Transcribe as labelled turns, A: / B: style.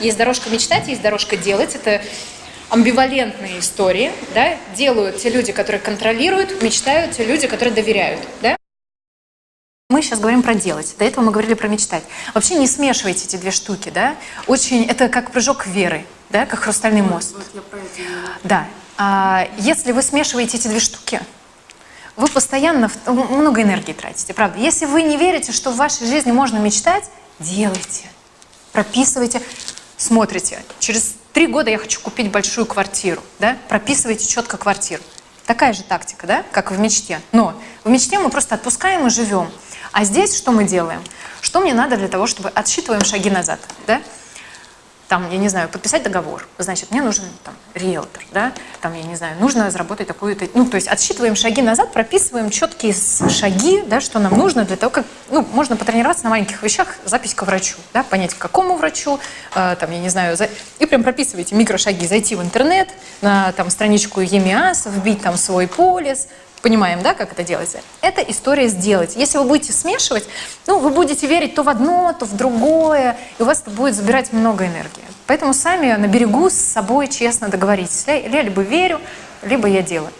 A: Есть дорожка мечтать, есть дорожка делать. Это амбивалентные истории, да, делают те люди, которые контролируют, мечтают те люди, которые доверяют, да. Мы сейчас говорим про делать. До этого мы говорили про мечтать. Вообще не смешивайте эти две штуки, да. Очень, это как прыжок веры, да, как хрустальный мост. Да. А, если вы смешиваете эти две штуки, вы постоянно много энергии тратите, правда. Если вы не верите, что в вашей жизни можно мечтать, делайте, прописывайте, смотрите. Через три года я хочу купить большую квартиру, да, прописывайте четко квартиру. Такая же тактика, да, как в мечте. Но в мечте мы просто отпускаем и живем. А здесь что мы делаем? Что мне надо для того, чтобы отсчитываем шаги назад, да? там, я не знаю, подписать договор, значит, мне нужен там риэлтор, да, там, я не знаю, нужно заработать такую-то, ну, то есть отсчитываем шаги назад, прописываем четкие шаги, да, что нам нужно для того, как, ну, можно потренироваться на маленьких вещах, запись к врачу, да, понять, к какому врачу, э, там, я не знаю, за... и прям прописываете микрошаги, зайти в интернет, на там страничку ЕМИАС, вбить там свой полис, Понимаем, да, как это делается? Это история сделать. Если вы будете смешивать, ну, вы будете верить то в одно, то в другое, и у вас это будет забирать много энергии. Поэтому сами на берегу с собой честно договоритесь. Либо верю, либо я делаю.